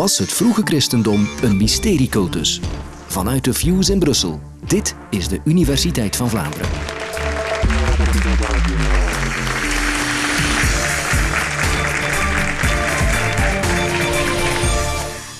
Was het vroege christendom een mysteriecultus? Vanuit de Fuse in Brussel. Dit is de Universiteit van Vlaanderen.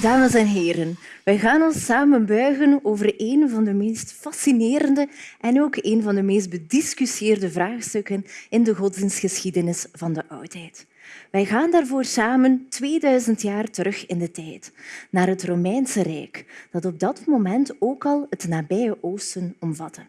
Dames en heren, wij gaan ons samen buigen over een van de meest fascinerende en ook een van de meest bediscussieerde vraagstukken in de godsdienstgeschiedenis van de oudheid. Wij gaan daarvoor samen 2000 jaar terug in de tijd, naar het Romeinse Rijk, dat op dat moment ook al het nabije Oosten omvatte.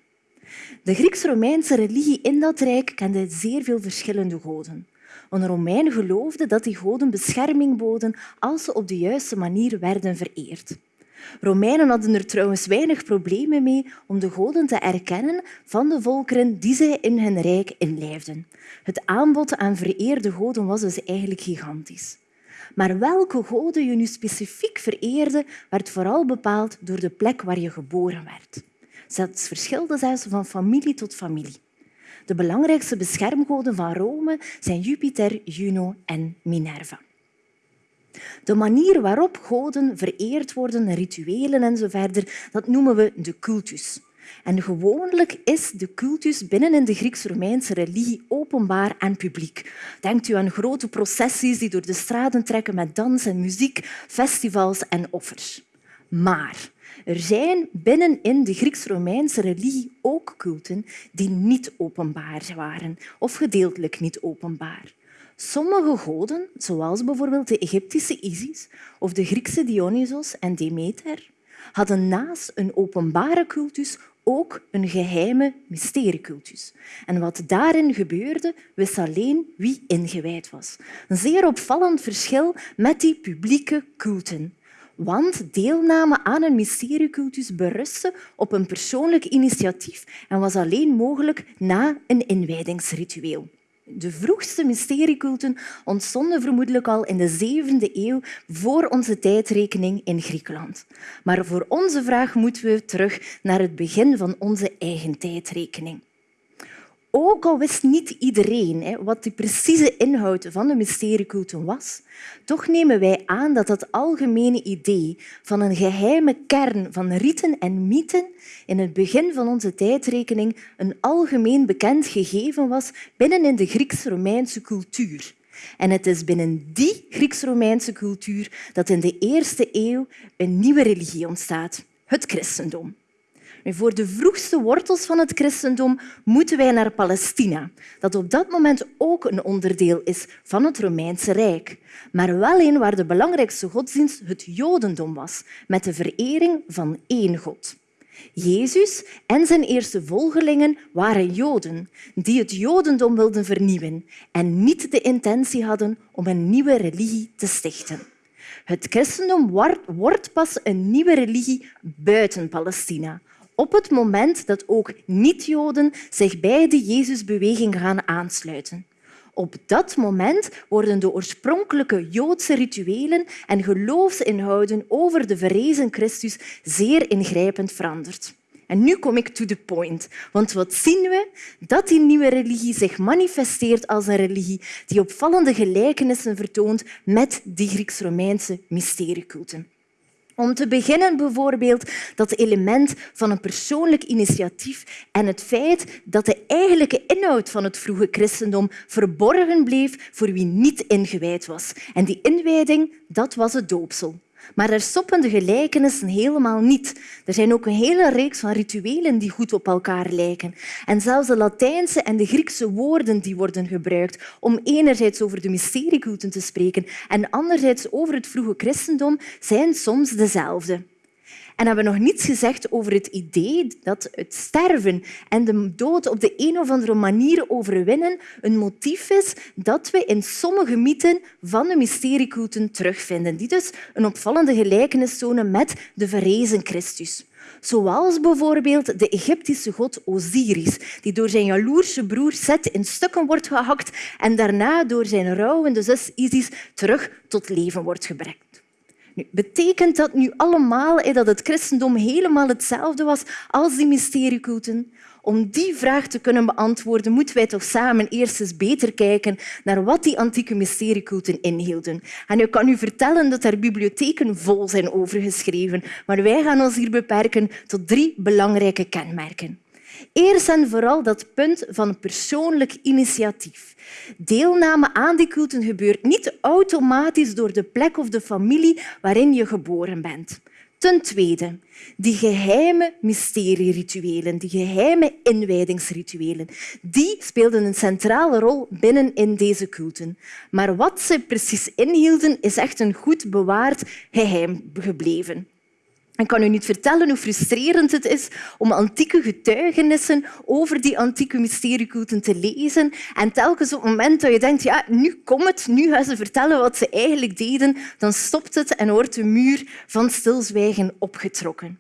De Grieks-Romeinse religie in dat rijk kende zeer veel verschillende goden. Want de Romeinen geloofden dat die goden bescherming boden als ze op de juiste manier werden vereerd. Romeinen hadden er trouwens weinig problemen mee om de goden te erkennen van de volkeren die zij in hun rijk inlijfden. Het aanbod aan vereerde goden was dus eigenlijk gigantisch. Maar welke goden je nu specifiek vereerde, werd vooral bepaald door de plek waar je geboren werd. Dat verschilde zelfs van familie tot familie. De belangrijkste beschermgoden van Rome zijn Jupiter, Juno en Minerva. De manier waarop goden vereerd worden, rituelen en zo verder, dat noemen we de cultus. En gewoonlijk is de cultus binnen in de Grieks-Romeinse religie openbaar en publiek. Denkt u aan grote processies die door de straten trekken met dans en muziek, festivals en offers. Maar er zijn binnen in de Grieks-Romeinse religie ook culten die niet openbaar waren of gedeeltelijk niet openbaar. Sommige goden, zoals bijvoorbeeld de Egyptische Isis of de Griekse Dionysos en Demeter, hadden naast een openbare cultus ook een geheime mysteriecultus. En wat daarin gebeurde, wist alleen wie ingewijd was. Een zeer opvallend verschil met die publieke culten. Want deelname aan een mysteriecultus berustte op een persoonlijk initiatief en was alleen mogelijk na een inwijdingsritueel. De vroegste mysterieculten ontstonden vermoedelijk al in de zevende eeuw voor onze tijdrekening in Griekenland. Maar voor onze vraag moeten we terug naar het begin van onze eigen tijdrekening. Ook al wist niet iedereen wat de precieze inhoud van de mysterieculten was, toch nemen wij aan dat het algemene idee van een geheime kern van riten en mythen in het begin van onze tijdrekening een algemeen bekend gegeven was binnen in de Grieks-Romeinse cultuur. En het is binnen die Grieks-Romeinse cultuur dat in de eerste eeuw een nieuwe religie ontstaat, het christendom. Voor de vroegste wortels van het christendom moeten wij naar Palestina, dat op dat moment ook een onderdeel is van het Romeinse Rijk, maar wel een waar de belangrijkste godsdienst het Jodendom was, met de verering van één God. Jezus en zijn eerste volgelingen waren Joden die het Jodendom wilden vernieuwen en niet de intentie hadden om een nieuwe religie te stichten. Het christendom wordt pas een nieuwe religie buiten Palestina, op het moment dat ook niet-Joden zich bij de Jezusbeweging gaan aansluiten. Op dat moment worden de oorspronkelijke Joodse rituelen en geloofsinhouden over de verrezen Christus zeer ingrijpend veranderd. En nu kom ik to the point. Want wat zien we? Dat die nieuwe religie zich manifesteert als een religie die opvallende gelijkenissen vertoont met die Grieks-Romeinse mysterieculten. Om te beginnen bijvoorbeeld dat element van een persoonlijk initiatief en het feit dat de eigenlijke inhoud van het vroege christendom verborgen bleef voor wie niet ingewijd was. En die inwijding dat was het doopsel. Maar er stoppen de gelijkenissen helemaal niet. Er zijn ook een hele reeks van rituelen die goed op elkaar lijken. En zelfs de Latijnse en de Griekse woorden die worden gebruikt om enerzijds over de mysterieculten te spreken en anderzijds over het vroege christendom zijn soms dezelfde. En hebben nog niets gezegd over het idee dat het sterven en de dood op de een of andere manier overwinnen een motief is dat we in sommige mythen van de mysterieculten terugvinden, die dus een opvallende gelijkenis tonen met de verrezen Christus. Zoals bijvoorbeeld de Egyptische god Osiris, die door zijn jaloerse broer Set in stukken wordt gehakt en daarna door zijn rouwende zus Isis terug tot leven wordt gebracht. Betekent dat nu allemaal dat het christendom helemaal hetzelfde was als die mysterieculten? Om die vraag te kunnen beantwoorden, moeten wij toch samen eerst eens beter kijken naar wat die antieke mysterieculten inhielden. En ik kan u vertellen dat er bibliotheken vol zijn over geschreven, maar wij gaan ons hier beperken tot drie belangrijke kenmerken. Eerst en vooral dat punt van persoonlijk initiatief. Deelname aan die culten gebeurt niet automatisch door de plek of de familie waarin je geboren bent. Ten tweede, die geheime mysterierituelen, die geheime inwijdingsrituelen, die speelden een centrale rol binnen in deze culten. Maar wat ze precies inhielden, is echt een goed bewaard geheim gebleven. Ik kan u niet vertellen hoe frustrerend het is om antieke getuigenissen over die antieke mysterieculten te lezen. En telkens op het moment dat je denkt, ja, nu komt het, nu gaan ze vertellen wat ze eigenlijk deden, dan stopt het en wordt de muur van stilzwijgen opgetrokken.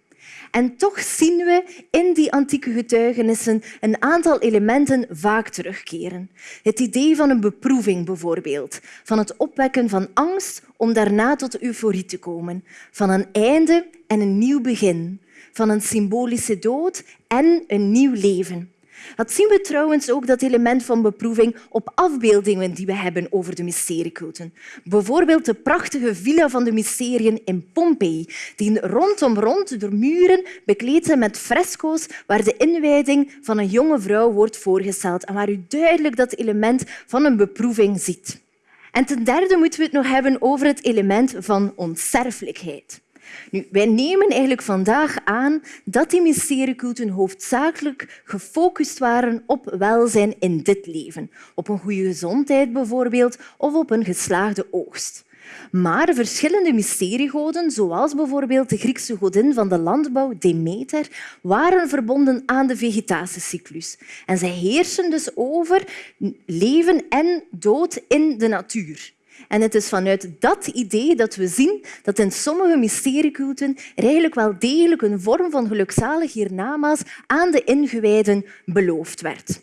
En toch zien we in die antieke getuigenissen een aantal elementen vaak terugkeren. Het idee van een beproeving bijvoorbeeld, van het opwekken van angst om daarna tot euforie te komen, van een einde en een nieuw begin, van een symbolische dood en een nieuw leven. Dat zien we trouwens ook, dat element van beproeving, op afbeeldingen die we hebben over de mysterieculten. Bijvoorbeeld de prachtige villa van de mysteriën in Pompeii, die rondom rond door muren bekleed zijn met fresco's waar de inwijding van een jonge vrouw wordt voorgesteld en waar u duidelijk dat element van een beproeving ziet. En ten derde moeten we het nog hebben over het element van onsterfelijkheid. Nu, wij nemen eigenlijk vandaag aan dat die mysterieculten hoofdzakelijk gefocust waren op welzijn in dit leven. Op een goede gezondheid bijvoorbeeld, of op een geslaagde oogst. Maar verschillende mysteriegoden, zoals bijvoorbeeld de Griekse godin van de landbouw Demeter, waren verbonden aan de vegetatiecyclus. En zij heersen dus over leven en dood in de natuur. En het is vanuit dat idee dat we zien dat in sommige mysterieculten er eigenlijk wel degelijk een vorm van gelukzalig hiernamaals aan de ingewijden beloofd werd.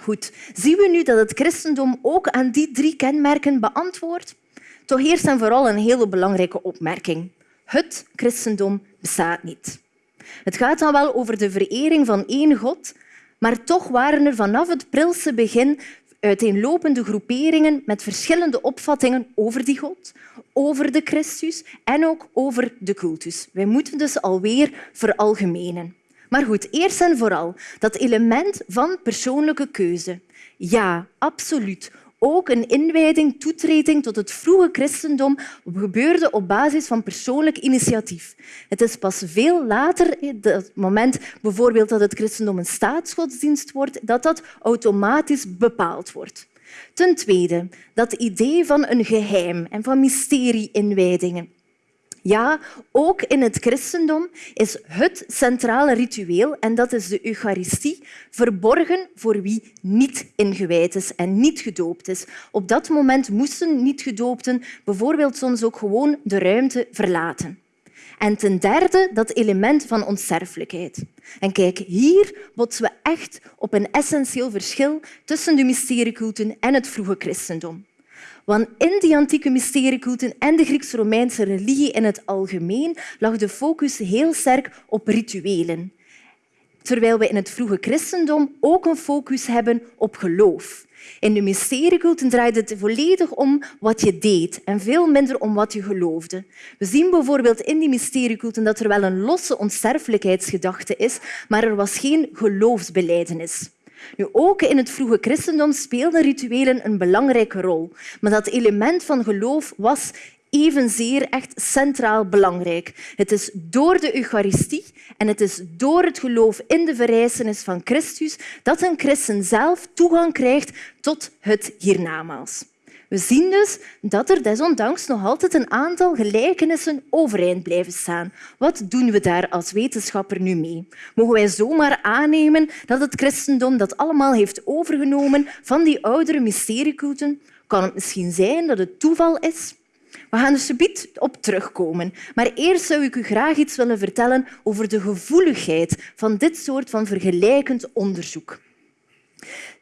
Goed, zien we nu dat het christendom ook aan die drie kenmerken beantwoordt? Toch eerst en vooral een hele belangrijke opmerking. Het christendom bestaat niet. Het gaat dan wel over de verering van één God, maar toch waren er vanaf het prilse begin uiteenlopende groeperingen met verschillende opvattingen over die God, over de Christus en ook over de cultus. Wij moeten dus alweer veralgemenen. Maar goed, eerst en vooral dat element van persoonlijke keuze. Ja, absoluut. Ook een inwijding, toetreding tot het vroege christendom gebeurde op basis van persoonlijk initiatief. Het is pas veel later, het moment bijvoorbeeld dat het christendom een staatsgodsdienst wordt, dat dat automatisch bepaald wordt. Ten tweede, dat idee van een geheim en van mysterie-inwijdingen. Ja, ook in het christendom is het centrale ritueel, en dat is de Eucharistie, verborgen voor wie niet ingewijd is en niet gedoopt is. Op dat moment moesten niet-gedoopten bijvoorbeeld soms ook gewoon de ruimte verlaten. En ten derde dat element van onsterfelijkheid. En kijk, hier botsen we echt op een essentieel verschil tussen de mysterieculten en het vroege christendom. Want in die antieke mysterieculten en de Grieks-Romeinse religie in het algemeen lag de focus heel sterk op rituelen. Terwijl we in het vroege christendom ook een focus hebben op geloof. In de mysterieculten draaide het volledig om wat je deed en veel minder om wat je geloofde. We zien bijvoorbeeld in die mysterieculten dat er wel een losse onsterfelijkheidsgedachte is, maar er was geen geloofsbeleidenis. Nu, ook in het vroege christendom speelden rituelen een belangrijke rol. Maar dat element van geloof was evenzeer echt centraal belangrijk. Het is door de Eucharistie en het is door het geloof in de verrijzenis van Christus dat een christen zelf toegang krijgt tot het hiernamaals. We zien dus dat er desondanks nog altijd een aantal gelijkenissen overeind blijven staan. Wat doen we daar als wetenschapper nu mee? Mogen wij zomaar aannemen dat het christendom dat allemaal heeft overgenomen van die oudere mysterieculten? Kan het misschien zijn dat het toeval is? We gaan er subiet op terugkomen. Maar eerst zou ik u graag iets willen vertellen over de gevoeligheid van dit soort van vergelijkend onderzoek.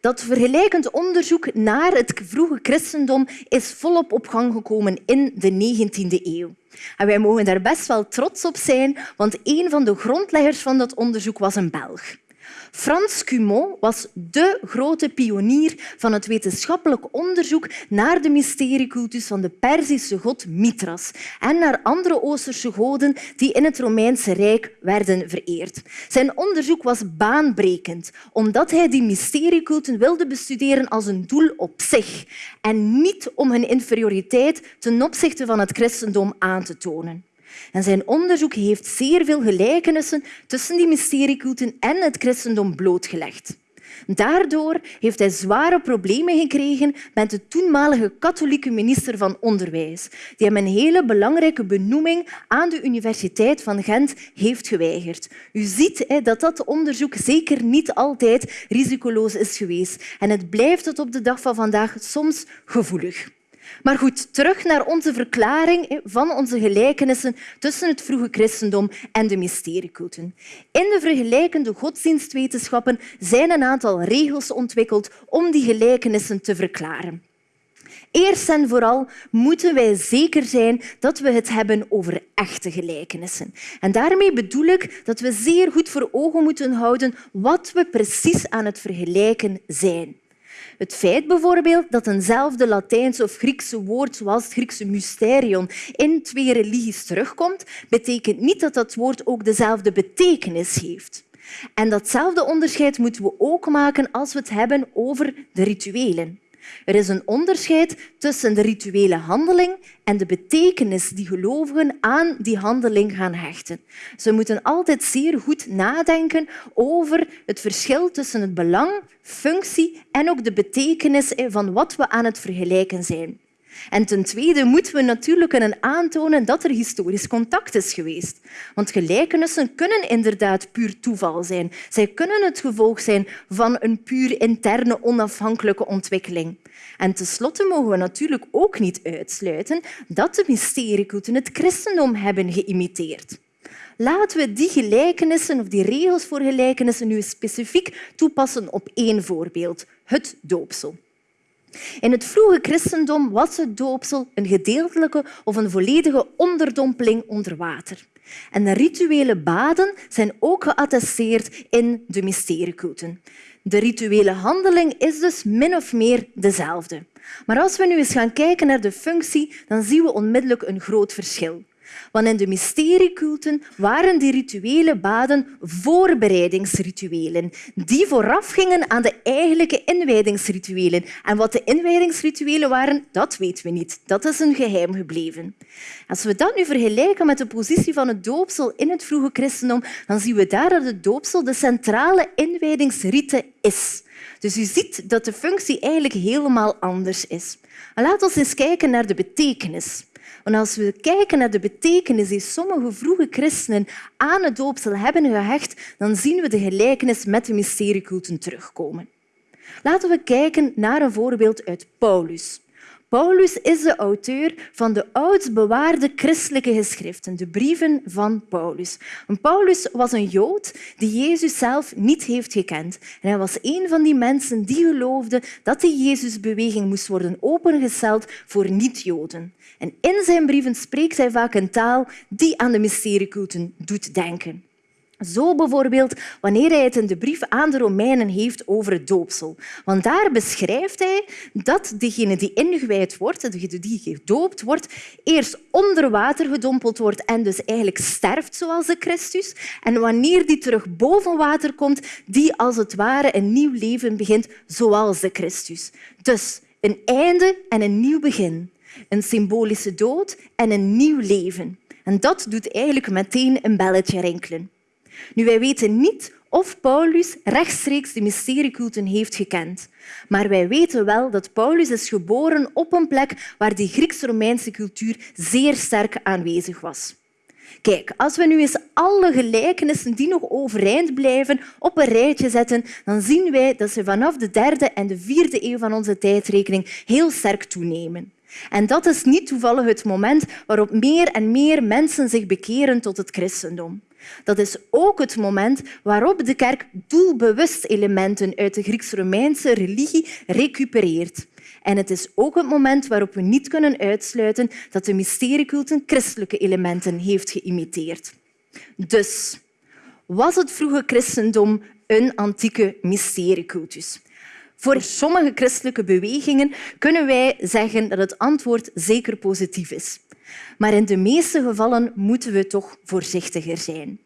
Dat vergelijkend onderzoek naar het vroege christendom is volop op gang gekomen in de 19e eeuw. En wij mogen daar best wel trots op zijn, want een van de grondleggers van dat onderzoek was een Belg. Frans Cumont was de grote pionier van het wetenschappelijk onderzoek naar de mysteriecultus van de Perzische god Mithras en naar andere Oosterse goden die in het Romeinse Rijk werden vereerd. Zijn onderzoek was baanbrekend, omdat hij die mysterieculten wilde bestuderen als een doel op zich en niet om hun inferioriteit ten opzichte van het christendom aan te tonen. En zijn onderzoek heeft zeer veel gelijkenissen tussen die mysterieculten en het christendom blootgelegd. Daardoor heeft hij zware problemen gekregen met de toenmalige katholieke minister van Onderwijs, die hem een hele belangrijke benoeming aan de Universiteit van Gent heeft geweigerd. U ziet dat dat onderzoek zeker niet altijd risicoloos is geweest en het blijft tot op de dag van vandaag soms gevoelig. Maar goed, terug naar onze verklaring van onze gelijkenissen tussen het vroege christendom en de mysterieculten. In de vergelijkende godsdienstwetenschappen zijn een aantal regels ontwikkeld om die gelijkenissen te verklaren. Eerst en vooral moeten wij zeker zijn dat we het hebben over echte gelijkenissen. En daarmee bedoel ik dat we zeer goed voor ogen moeten houden wat we precies aan het vergelijken zijn. Het feit bijvoorbeeld dat eenzelfde Latijnse of Griekse woord zoals het Griekse mysterion in twee religies terugkomt, betekent niet dat dat woord ook dezelfde betekenis heeft. En datzelfde onderscheid moeten we ook maken als we het hebben over de rituelen. Er is een onderscheid tussen de rituele handeling en de betekenis die gelovigen aan die handeling gaan hechten. Ze moeten altijd zeer goed nadenken over het verschil tussen het belang, functie en ook de betekenis van wat we aan het vergelijken zijn. En ten tweede moeten we natuurlijk kunnen aantonen dat er historisch contact is geweest. Want gelijkenissen kunnen inderdaad puur toeval zijn. Zij kunnen het gevolg zijn van een puur interne onafhankelijke ontwikkeling. En tenslotte mogen we natuurlijk ook niet uitsluiten dat de mysterieculten het christendom hebben geïmiteerd. Laten we die gelijkenissen of die regels voor gelijkenissen nu specifiek toepassen op één voorbeeld, het doopsel. In het vroege christendom was het doopsel een gedeeltelijke of een volledige onderdompeling onder water. En de rituele baden zijn ook geattesteerd in de mysterieculten. De rituele handeling is dus min of meer dezelfde. Maar als we nu eens gaan kijken naar de functie, dan zien we onmiddellijk een groot verschil. Want in de mysterieculten waren die rituele baden voorbereidingsrituelen die voorafgingen aan de eigenlijke inwijdingsrituelen. En wat de inwijdingsrituelen waren, dat weten we niet. Dat is een geheim gebleven. Als we dat nu vergelijken met de positie van het doopsel in het vroege christendom, dan zien we daar dat het doopsel de centrale inwijdingsrite is. Dus u ziet dat de functie eigenlijk helemaal anders is. Laten we eens kijken naar de betekenis. Want als we kijken naar de betekenis die sommige vroege christenen aan het doopsel hebben gehecht, dan zien we de gelijkenis met de mysterieculten terugkomen. Laten we kijken naar een voorbeeld uit Paulus. Paulus is de auteur van de oudst bewaarde christelijke geschriften, de brieven van Paulus. Paulus was een Jood die Jezus zelf niet heeft gekend. En hij was een van die mensen die geloofden dat de Jezusbeweging moest worden opengesteld voor niet-Joden. En in zijn brieven spreekt hij vaak een taal die aan de mysterieculten doet denken. Zo bijvoorbeeld wanneer hij het in de brief aan de Romeinen heeft over het doopsel. Want daar beschrijft hij dat degene die ingewijd wordt, degene die gedoopt wordt, eerst onder water gedompeld wordt en dus eigenlijk sterft zoals de Christus. En wanneer die terug boven water komt, die als het ware een nieuw leven begint zoals de Christus. Dus een einde en een nieuw begin. Een symbolische dood en een nieuw leven. En dat doet eigenlijk meteen een belletje rinkelen. Nu, wij weten niet of Paulus rechtstreeks de mysterieculten heeft gekend. Maar wij weten wel dat Paulus is geboren op een plek waar die Grieks-Romeinse cultuur zeer sterk aanwezig was. Kijk, als we nu eens alle gelijkenissen die nog overeind blijven op een rijtje zetten, dan zien wij dat ze vanaf de derde en de vierde eeuw van onze tijdrekening heel sterk toenemen. En dat is niet toevallig het moment waarop meer en meer mensen zich bekeren tot het christendom. Dat is ook het moment waarop de kerk doelbewust elementen uit de Grieks-Romeinse religie recupereert. En het is ook het moment waarop we niet kunnen uitsluiten dat de mysterieculten christelijke elementen heeft geïmiteerd. Dus was het vroege christendom een antieke mysteriecultus? Voor sommige christelijke bewegingen kunnen wij zeggen dat het antwoord zeker positief is. Maar in de meeste gevallen moeten we toch voorzichtiger zijn.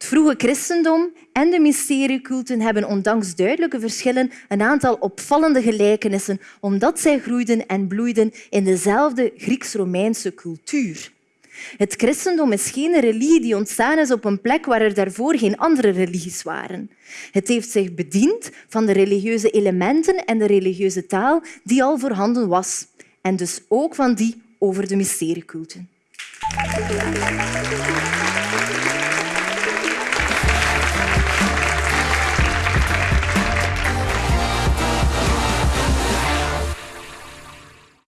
Het vroege christendom en de mysterieculten hebben ondanks duidelijke verschillen een aantal opvallende gelijkenissen omdat zij groeiden en bloeiden in dezelfde Grieks-Romeinse cultuur. Het christendom is geen religie die ontstaan is op een plek waar er daarvoor geen andere religies waren. Het heeft zich bediend van de religieuze elementen en de religieuze taal die al voorhanden was. En dus ook van die over de mysterieculten.